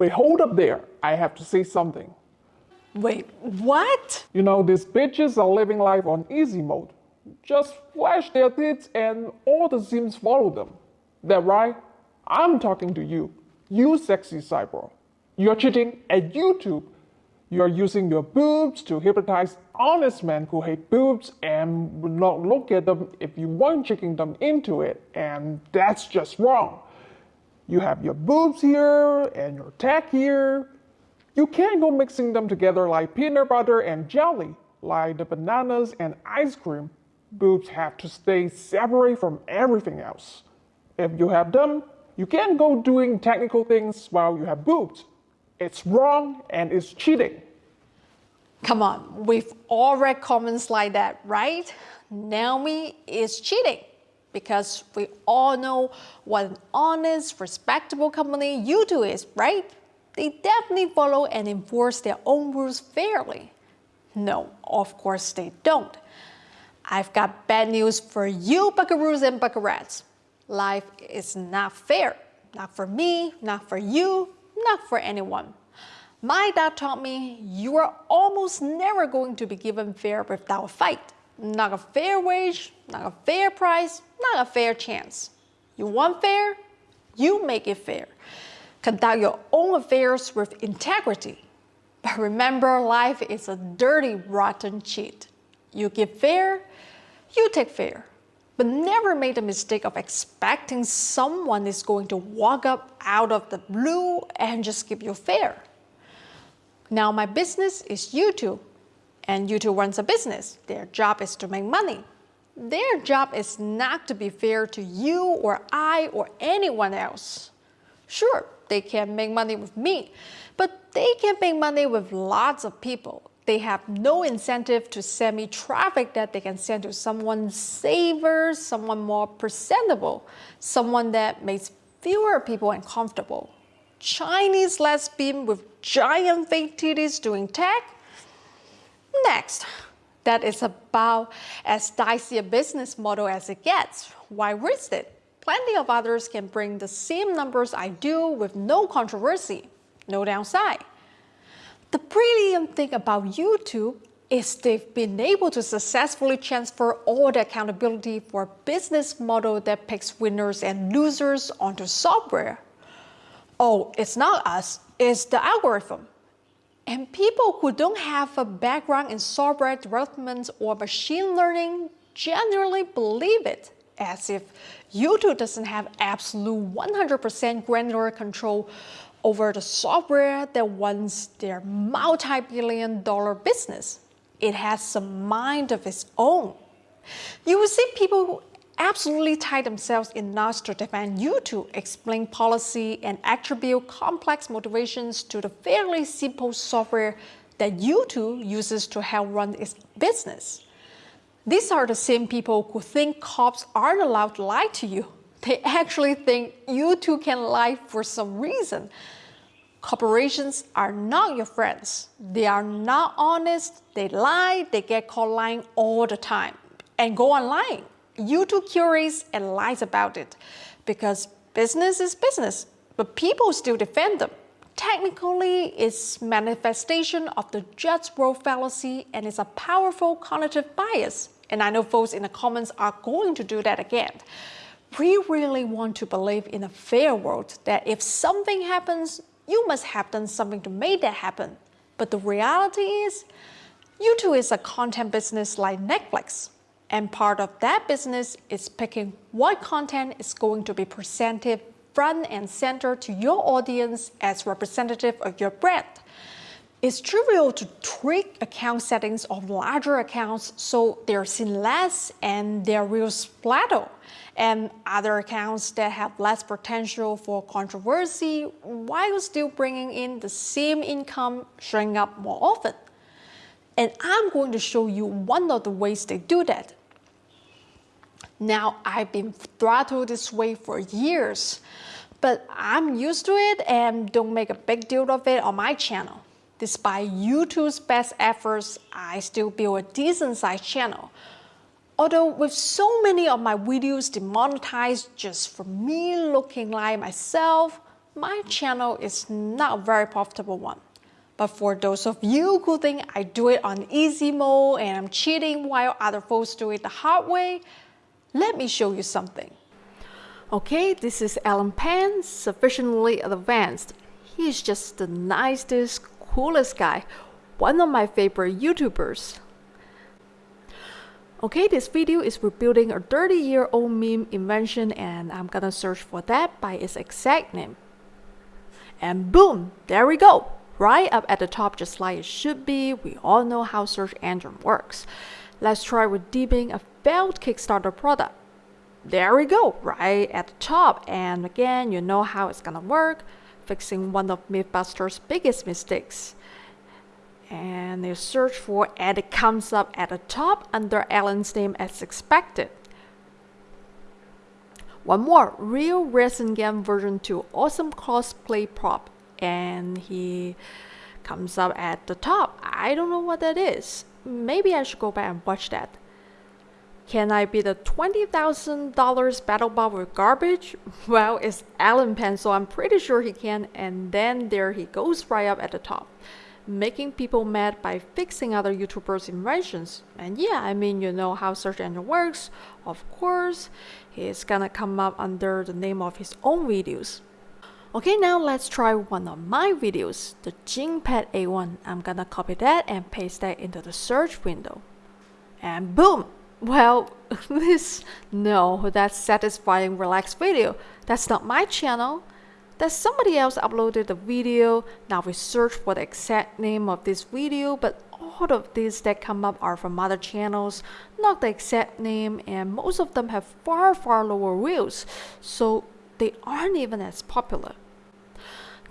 wait, hold up there. I have to say something. Wait, what? You know, these bitches are living life on easy mode. Just flash their tits and all the Sims follow them. That right? I'm talking to you. You sexy cyborg. You're cheating at YouTube. You're using your boobs to hypnotize honest men who hate boobs and would not look at them if you weren't tricking them into it. And that's just wrong. You have your boobs here and your tack here. You can't go mixing them together like peanut butter and jelly, like the bananas and ice cream. Boobs have to stay separate from everything else. If you have them, you can't go doing technical things while you have boobs. It's wrong and it's cheating. Come on, we've all read comments like that, right? Naomi is cheating because we all know what an honest, respectable company YouTube is, right? They definitely follow and enforce their own rules fairly. No, of course they don't. I've got bad news for you buckaroos and buckarats. Life is not fair. Not for me, not for you, not for anyone. My dad taught me you are almost never going to be given fair without a fight. Not a fair wage, not a fair price, not a fair chance. You want fair? You make it fair. Conduct your own affairs with integrity. But remember, life is a dirty, rotten cheat. You give fair, you take fair. But never make the mistake of expecting someone is going to walk up out of the blue and just give you fair. Now my business is YouTube and YouTube runs a business. Their job is to make money. Their job is not to be fair to you or I or anyone else. Sure, they can make money with me, but they can make money with lots of people. They have no incentive to send me traffic that they can send to someone safer, someone more presentable, someone that makes fewer people uncomfortable. Chinese lesbian with giant fake titties doing tech? Next, that is about as dicey a business model as it gets. Why risk it? Plenty of others can bring the same numbers I do with no controversy, no downside. The brilliant thing about YouTube is they've been able to successfully transfer all the accountability for a business model that picks winners and losers onto software oh, it's not us, it's the algorithm. And people who don't have a background in software development or machine learning generally believe it, as if YouTube doesn't have absolute 100% granular control over the software that runs their multi-billion dollar business. It has a mind of its own. You will see people absolutely tie themselves in knots to defend YouTube, explain policy and attribute complex motivations to the fairly simple software that YouTube uses to help run its business. These are the same people who think cops aren't allowed to lie to you. They actually think YouTube can lie for some reason. Corporations are not your friends. They are not honest, they lie, they get caught lying all the time and go on lying. YouTube curates and lies about it because business is business, but people still defend them. Technically, it's manifestation of the just world fallacy and it's a powerful cognitive bias. And I know folks in the comments are going to do that again. We really want to believe in a fair world that if something happens, you must have done something to make that happen. But the reality is, YouTube is a content business like Netflix. And part of that business is picking what content is going to be presented front and center to your audience as representative of your brand. It's trivial to tweak account settings of larger accounts so they're seen less and they're real splatter, and other accounts that have less potential for controversy while still bringing in the same income showing up more often. And I'm going to show you one of the ways they do that. Now, I've been throttled this way for years, but I'm used to it and don't make a big deal of it on my channel. Despite YouTube's best efforts, I still build a decent sized channel. Although with so many of my videos demonetized just for me looking like myself, my channel is not a very profitable one. But for those of you who think I do it on easy mode and I'm cheating while other folks do it the hard way, let me show you something. Okay, this is Allen Pan, sufficiently advanced. He's just the nicest, coolest guy, one of my favorite YouTubers. Okay, this video is rebuilding a 30 year old meme invention and I'm gonna search for that by its exact name. And boom, there we go. Right up at the top just like it should be, we all know how search engine works. Let's try redeeming a failed Kickstarter product. There we go, right at the top. And again, you know how it's gonna work, fixing one of Mythbusters' biggest mistakes and you search for and it comes up at the top under Allen's name as expected. One more, Real Resin Game version 2, awesome cosplay prop and he comes up at the top. I don't know what that is. Maybe I should go back and watch that. Can I beat the $20,000 battle bot with garbage? Well, it's Allen Pan, so I'm pretty sure he can. And then there he goes right up at the top making people mad by fixing other YouTubers' inventions. And yeah, I mean, you know how search engine works. Of course, he's gonna come up under the name of his own videos. Okay, now let's try one of my videos, the Jingpad A1. I'm gonna copy that and paste that into the search window. And boom! Well, this, no, that's satisfying relaxed video. That's not my channel that somebody else uploaded the video. Now we search for the exact name of this video, but all of these that come up are from other channels, not the exact name, and most of them have far, far lower views, so they aren't even as popular.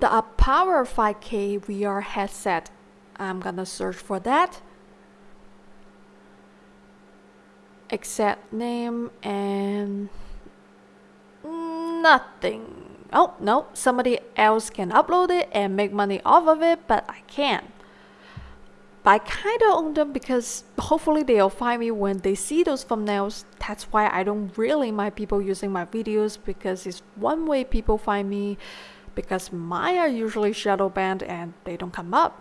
The Power 5K VR headset, I'm gonna search for that. Exact name and nothing oh no, somebody else can upload it and make money off of it, but I can't. I kind of own them because hopefully they'll find me when they see those thumbnails. That's why I don't really mind people using my videos because it's one way people find me because mine are usually shadow banned and they don't come up.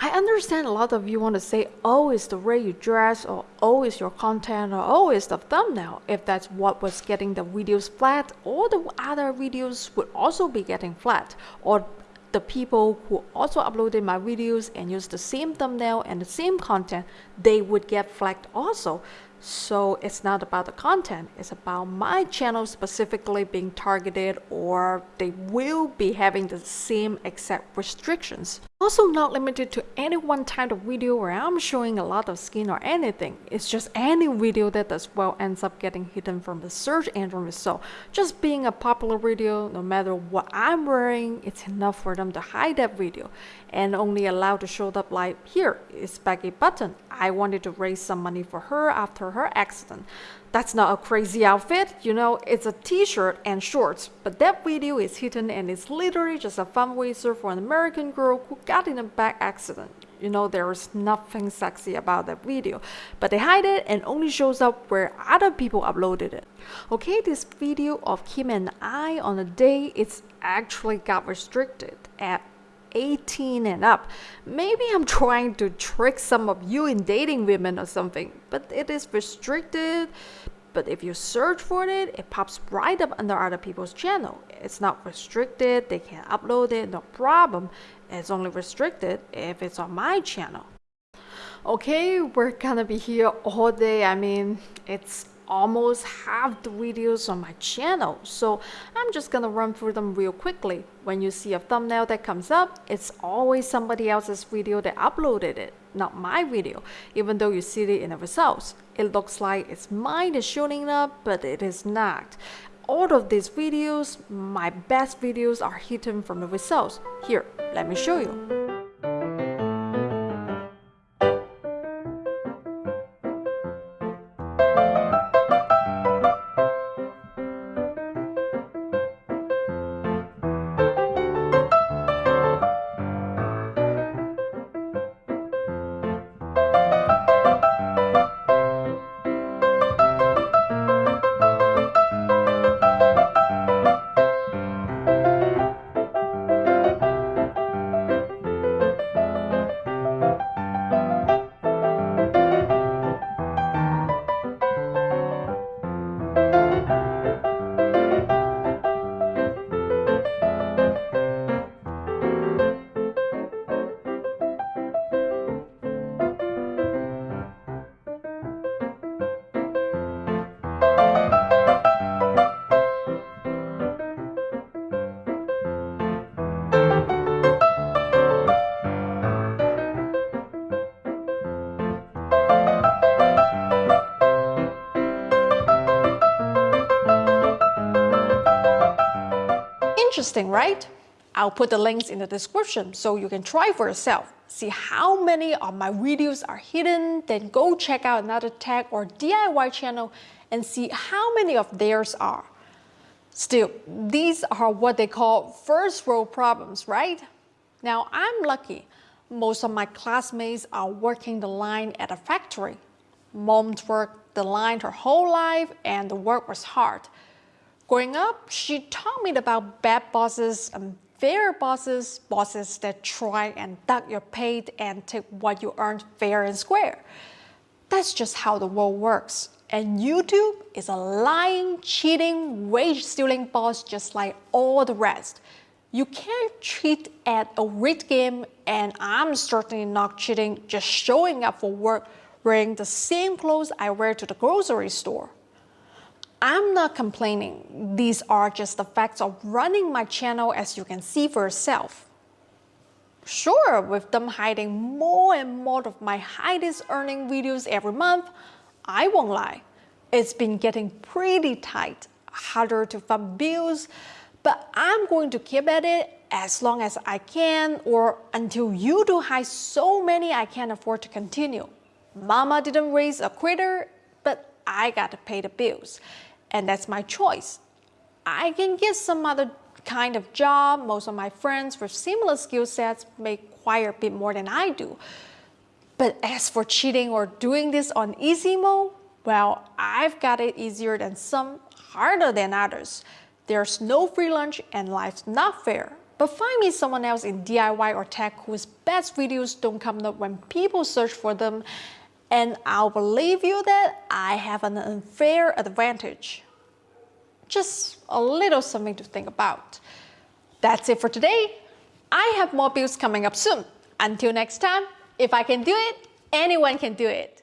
I understand a lot of you want to say, oh, it's the way you dress, or oh, it's your content, or oh, it's the thumbnail. If that's what was getting the videos flat, all the other videos would also be getting flat. Or the people who also uploaded my videos and used the same thumbnail and the same content, they would get flagged also. So it's not about the content, it's about my channel specifically being targeted or they will be having the same exact restrictions. Also not limited to any one type of video where I'm showing a lot of skin or anything. It's just any video that does well ends up getting hidden from the search engine result. Just being a popular video, no matter what I'm wearing, it's enough for them to hide that video and only allowed to show up like here is Becky Button. I wanted to raise some money for her after her accident. That's not a crazy outfit, you know, it's a t-shirt and shorts, but that video is hidden and it's literally just a fundraiser for an American girl who got in a back accident. You know, there is nothing sexy about that video, but they hide it and only shows up where other people uploaded it. Okay, this video of Kim and I on a day, it's actually got restricted at 18 and up. Maybe I'm trying to trick some of you in dating women or something, but it is restricted. But if you search for it, it pops right up under other people's channel. It's not restricted, they can upload it, no problem. It's only restricted if it's on my channel. Okay, we're gonna be here all day. I mean, it's almost half the videos on my channel. So I'm just gonna run through them real quickly. When you see a thumbnail that comes up it's always somebody else's video that uploaded it not my video even though you see it in the results. It looks like it's mine is showing up but it is not. All of these videos my best videos are hidden from the results. Here let me show you Interesting, right? I'll put the links in the description so you can try for yourself. See how many of my videos are hidden, then go check out another tech or DIY channel and see how many of theirs are. Still, these are what they call first world problems, right? Now, I'm lucky. Most of my classmates are working the line at a factory. Mom worked the line her whole life and the work was hard. Growing up, she taught me about bad bosses and fair bosses, bosses that try and duck your pay and take what you earned fair and square. That's just how the world works. And YouTube is a lying, cheating, wage-stealing boss just like all the rest. You can't cheat at a rigged game, and I'm certainly not cheating just showing up for work wearing the same clothes I wear to the grocery store. I'm not complaining. These are just the facts of running my channel as you can see for yourself. Sure, with them hiding more and more of my highest earning videos every month, I won't lie. It's been getting pretty tight, harder to fund bills, but I'm going to keep at it as long as I can or until you do hide so many I can't afford to continue. Mama didn't raise a quitter, but I gotta pay the bills and that's my choice. I can get some other kind of job. Most of my friends with similar skill sets make quite a bit more than I do. But as for cheating or doing this on easy mode, well, I've got it easier than some, harder than others. There's no free lunch and life's not fair. But find me someone else in DIY or tech whose best videos don't come up when people search for them and I'll believe you that I have an unfair advantage. Just a little something to think about. That's it for today. I have more builds coming up soon. Until next time, if I can do it, anyone can do it.